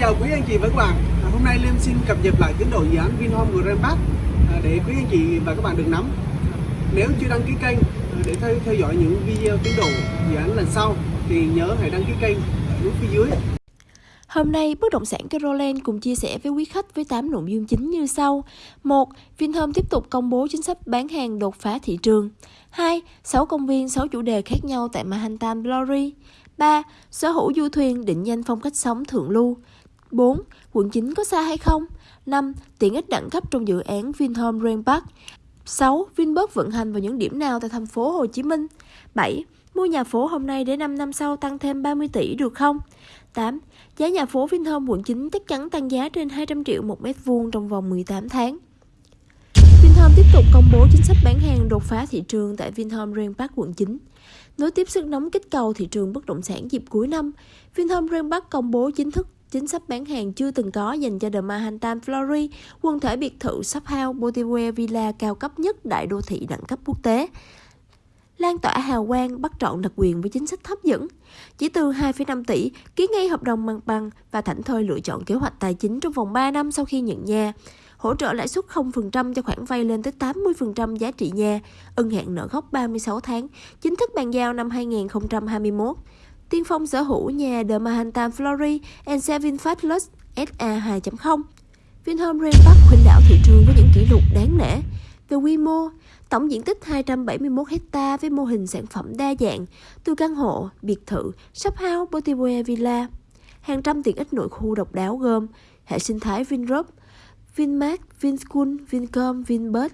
chào quý anh chị và các bạn à, Hôm nay Liêm xin cập nhật lại tiến độ dự án Vinhome Grand Park à, để quý anh chị và các bạn được nắm Nếu chưa đăng ký kênh à, để theo, theo dõi những video tiến độ dự án lần sau thì nhớ hãy đăng ký kênh ở nút phía dưới Hôm nay, bất động sản Caroline cùng chia sẻ với quý khách với 8 nội dung chính như sau. 1. Vinhome tiếp tục công bố chính sách bán hàng đột phá thị trường. 2. 6 công viên, 6 chủ đề khác nhau tại Manhattan Glory. 3. Sở hữu du thuyền định danh phong cách sống thượng lưu. 4. Quận 9 có xa hay không? 5. Tiện ích đẳng cấp trong dự án Vinhome Grand Park. 6. Vinburg vận hành vào những điểm nào tại thành phố Hồ Chí Minh? 7. Mua nhà phố hôm nay để 5 năm sau tăng thêm 30 tỷ được không? 8. Giá nhà phố Vinhome quận 9 chắc chắn tăng giá trên 200 triệu một mét vuông trong vòng 18 tháng. Vinhome tiếp tục công bố chính sách bán hàng đột phá thị trường tại Vinhome Grand Park quận 9. Nối tiếp sức nóng kích cầu thị trường bất động sản dịp cuối năm, Vinhome Grand Park công bố chính thức chính sách bán hàng chưa từng có dành cho The Manhattan Flory, quần thể biệt thự shop house Boulevard Villa cao cấp nhất đại đô thị đẳng cấp quốc tế lan tỏa hào quang bắt trọn đặc quyền với chính sách hấp dẫn. Chỉ từ 2,5 tỷ, ký ngay hợp đồng mặt bằng và thảnh thơi lựa chọn kế hoạch tài chính trong vòng 3 năm sau khi nhận nhà. Hỗ trợ lãi suất 0% cho khoản vay lên tới 80% giá trị nhà, ân hạn nợ gốc 36 tháng, chính thức bàn giao năm 2021. Tiên phong sở hữu nhà The Manhattan Flory and Seven Fabulous SA 2.0. Vinhome Grand Park khuynh đảo thị trường với những kỷ lục đáng nể. Về quy mô, tổng diện tích 271 hecta với mô hình sản phẩm đa dạng, từ căn hộ, biệt thự, shop house, boutique Villa. Hàng trăm tiện ích nội khu độc đáo gồm hệ sinh thái Vinrop, Vinmart, Vinschool, Vincom, Vinbus,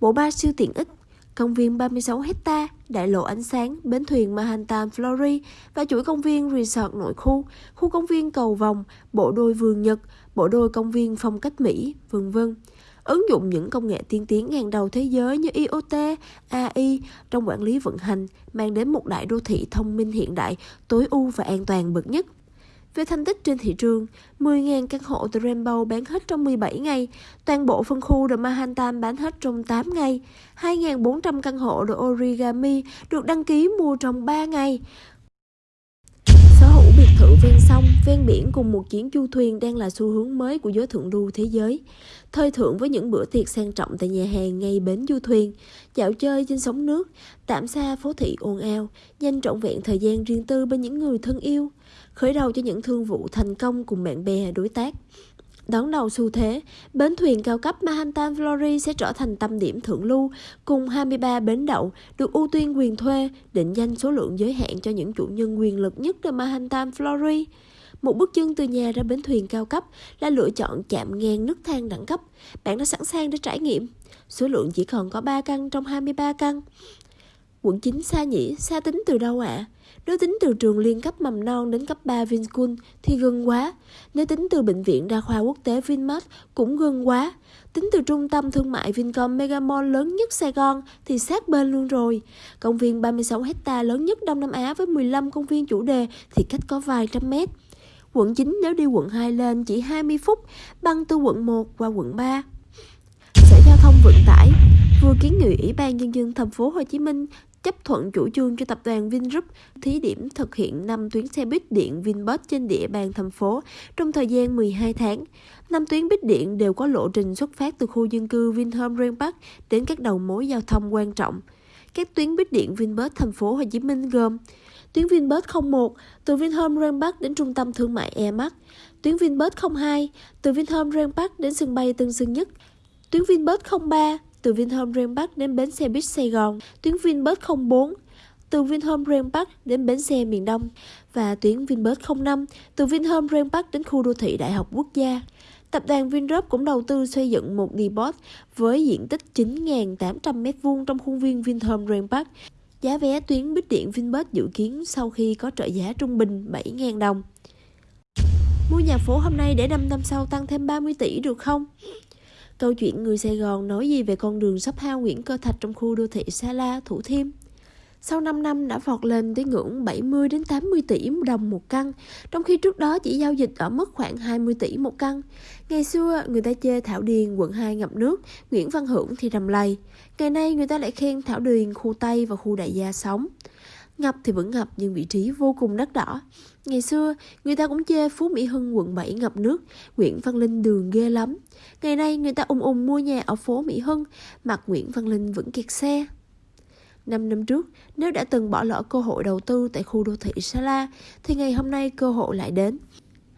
bộ ba siêu tiện ích, công viên 36 hecta, đại lộ ánh sáng, bến thuyền Manhattan Flory và chuỗi công viên resort nội khu, khu công viên cầu vòng, bộ đôi vườn Nhật, bộ đôi công viên phong cách Mỹ, vân vân ứng dụng những công nghệ tiên tiến hàng đầu thế giới như IoT, AI trong quản lý vận hành, mang đến một đại đô thị thông minh hiện đại, tối ưu và an toàn bậc nhất. Về thành tích trên thị trường, 10.000 căn hộ The Rainbow bán hết trong 17 ngày, toàn bộ phân khu The Manhattan bán hết trong 8 ngày, 2.400 căn hộ The Origami được đăng ký mua trong 3 ngày, sở hữu biệt thự ven sông, ven biển cùng một chuyến du thuyền đang là xu hướng mới của giới thượng lưu thế giới. Thời thượng với những bữa tiệc sang trọng tại nhà hàng ngay bến du thuyền, dạo chơi trên sóng nước, tạm xa phố thị ồn ào, dành trọn vẹn thời gian riêng tư bên những người thân yêu, khởi đầu cho những thương vụ thành công cùng bạn bè đối tác. Đón đầu xu thế, bến thuyền cao cấp Manhattan Flory sẽ trở thành tâm điểm thượng lưu cùng 23 bến đậu được ưu tiên quyền thuê, định danh số lượng giới hạn cho những chủ nhân quyền lực nhất ở Manhattan Flory. Một bước chân từ nhà ra bến thuyền cao cấp là lựa chọn chạm ngang nước thang đẳng cấp. Bạn đã sẵn sàng để trải nghiệm. Số lượng chỉ còn có 3 căn trong 23 căn. Quận 9 xa nhỉ, xa tính từ đâu ạ? À? Nếu tính từ trường liên cấp mầm non đến cấp 3 Vinschool thì gần quá. Nếu tính từ bệnh viện đa khoa quốc tế Vinmart cũng gần quá. Tính từ trung tâm thương mại Vincom Megamall lớn nhất Sài Gòn thì sát bên luôn rồi. Công viên 36 hecta lớn nhất Đông Nam Á với 15 công viên chủ đề thì cách có vài trăm mét. Quận 9 nếu đi quận 2 lên chỉ 20 phút, băng từ quận 1 qua quận 3. Sở Giao thông Vận tải vừa kiến nghị Ủy ban Nhân dân thành phố Hồ Chí Minh chấp thuận chủ trương cho tập đoàn Vingroup thí điểm thực hiện 5 tuyến xe buýt điện Vinbus trên địa bàn thành phố trong thời gian 12 tháng. 5 tuyến buýt điện đều có lộ trình xuất phát từ khu dân cư Vinhome Grand Park đến các đầu mối giao thông quan trọng. Các tuyến buýt điện Vinbus thành phố Hồ Chí Minh gồm tuyến Vinbus 01 từ Vinhome Grand Park đến trung tâm thương mại Airmax, tuyến Vinbus 02 từ Vinhome Grand Park đến sân bay Tân Sơn Nhất, tuyến Vinbus 03 từ Vinhome Grand Park đến bến xe buýt Sài Gòn, tuyến Vinbus 04 từ Vinhome Grand Park đến bến xe miền Đông và tuyến Vinbus 05 từ Vinhome Grand Park đến khu đô thị Đại học Quốc gia. Tập đoàn VinGroup cũng đầu tư xây dựng một depot với diện tích 9.800 m2 trong khuôn viên Vinhome Grand Park. Giá vé tuyến buýt điện Vinbus dự kiến sau khi có trợ giá trung bình 7.000 đồng. Mua nhà phố hôm nay để 5 năm sau tăng thêm 30 tỷ được không? Câu chuyện người Sài Gòn nói gì về con đường sắp hao Nguyễn Cơ Thạch trong khu đô thị Sa La, Thủ Thiêm? Sau 5 năm đã vọt lên tới ngưỡng 70 đến 80 tỷ đồng một căn, trong khi trước đó chỉ giao dịch ở mức khoảng 20 tỷ một căn. Ngày xưa người ta chê Thảo Điền quận 2 ngập nước, Nguyễn Văn Hưởng thì rầm lầy. Ngày nay người ta lại khen Thảo Điền khu Tây và khu Đại Gia sống. Ngập thì vẫn ngập nhưng vị trí vô cùng đắt đỏ. Ngày xưa, người ta cũng chê Phú Mỹ Hưng quận 7 ngập nước, Nguyễn Văn Linh đường ghê lắm. Ngày nay người ta ung ung mua nhà ở phố Mỹ Hưng, mặt Nguyễn Văn Linh vẫn kẹt xe. Năm năm trước, nếu đã từng bỏ lỡ cơ hội đầu tư tại khu đô thị Sala, thì ngày hôm nay cơ hội lại đến.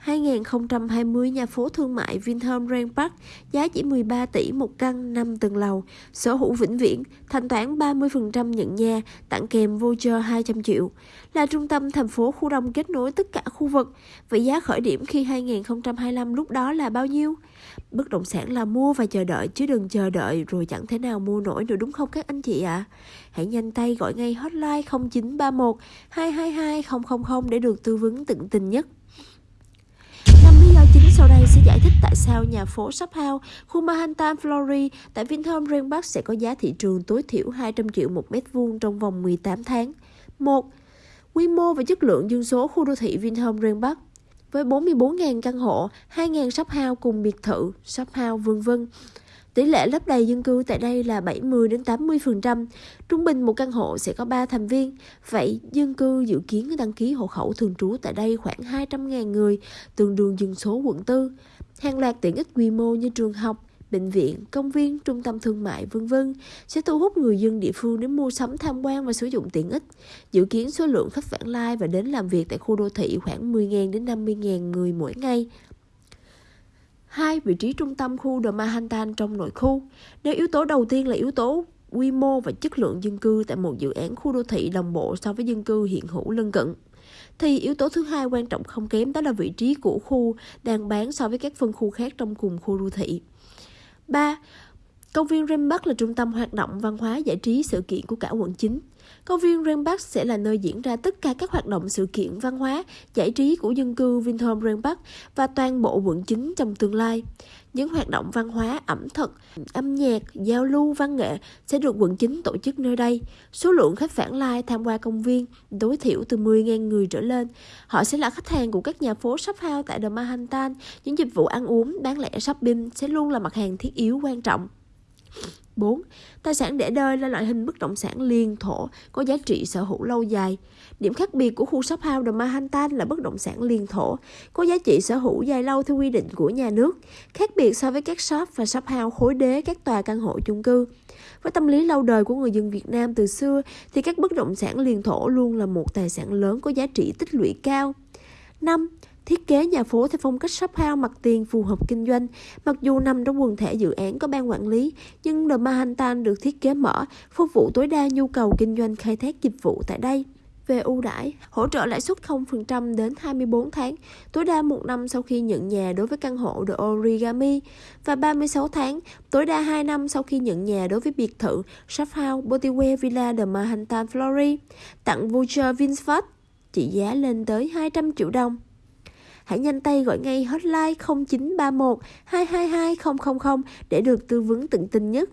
2020 nhà phố thương mại Vinhome Grand Park giá chỉ 13 tỷ một căn 5 tầng lầu, sở hữu vĩnh viễn, thanh toán 30% nhận nhà, tặng kèm voucher 200 triệu. Là trung tâm thành phố khu đông kết nối tất cả khu vực. Vậy giá khởi điểm khi 2025 lúc đó là bao nhiêu? Bất động sản là mua và chờ đợi chứ đừng chờ đợi rồi chẳng thể nào mua nổi nữa đúng không các anh chị ạ? À? Hãy nhanh tay gọi ngay hotline 0931 222 000 để được tư vấn tận tình nhất. Lý do chính sau đây sẽ giải thích tại sao nhà phố Shophouse, khu Manhattan, Florida tại Vinhome Grand Park sẽ có giá thị trường tối thiểu 200 triệu một mét vuông trong vòng 18 tháng. 1. Quy mô và chất lượng dân số khu đô thị Vinhome Grand Park với 44.000 căn hộ, 2.000 shop house cùng biệt thự, shop house vân vân. Tỷ lệ lấp đầy dân cư tại đây là 70 đến 80%, trung bình một căn hộ sẽ có 3 thành viên. Vậy dân cư dự kiến đăng ký hộ khẩu thường trú tại đây khoảng 200.000 người, tương đương dân số quận 4. Hàng loạt tiện ích quy mô như trường học, bệnh viện, công viên, trung tâm thương mại vân vân sẽ thu hút người dân địa phương đến mua sắm tham quan và sử dụng tiện ích. Dự kiến số lượng khách vãng lai và đến làm việc tại khu đô thị khoảng 10.000 đến 50.000 người mỗi ngày. Hai, vị trí trung tâm khu The Manhattan trong nội khu. Nếu yếu tố đầu tiên là yếu tố quy mô và chất lượng dân cư tại một dự án khu đô thị đồng bộ so với dân cư hiện hữu lân cận thì yếu tố thứ hai quan trọng không kém đó là vị trí của khu đang bán so với các phân khu khác trong cùng khu đô thị. 3. Công viên Rambach là trung tâm hoạt động văn hóa giải trí sự kiện của cả quận 9. Công viên Rambach sẽ là nơi diễn ra tất cả các hoạt động sự kiện văn hóa, giải trí của dân cư Vinhome Rambach và toàn bộ quận 9 trong tương lai. Những hoạt động văn hóa, ẩm thực, âm nhạc, giao lưu, văn nghệ sẽ được quận 9 tổ chức nơi đây. Số lượng khách vãng lai tham quan công viên tối thiểu từ 10.000 người trở lên. Họ sẽ là khách hàng của các nhà phố shop house tại The Manhattan. Những dịch vụ ăn uống, bán lẻ shopping sẽ luôn là mặt hàng thiết yếu quan trọng. 4. Tài sản để đời là loại hình bất động sản liên thổ có giá trị sở hữu lâu dài. Điểm khác biệt của khu shop house The Manhattan là bất động sản liên thổ, có giá trị sở hữu dài lâu theo quy định của nhà nước, khác biệt so với các shop và shop house khối đế các tòa căn hộ chung cư. Với tâm lý lâu đời của người dân Việt Nam từ xưa thì các bất động sản liên thổ luôn là một tài sản lớn có giá trị tích lũy cao. 5. Thiết kế nhà phố theo phong cách shop house mặt tiền phù hợp kinh doanh. Mặc dù nằm trong quần thể dự án có ban quản lý, nhưng The Manhattan được thiết kế mở, phục vụ tối đa nhu cầu kinh doanh khai thác dịch vụ tại đây về ưu đãi, hỗ trợ lãi suất 0% đến 24 tháng, tối đa một năm sau khi nhận nhà đối với căn hộ The Origami và 36 tháng, tối đa 2 năm sau khi nhận nhà đối với biệt thự Shop House Botiware Villa The Manhattan Flory, tặng voucher Vinfast trị giá lên tới 200 triệu đồng. Hãy nhanh tay gọi ngay hotline 0931 222 000 để được tư vấn tận tình nhất.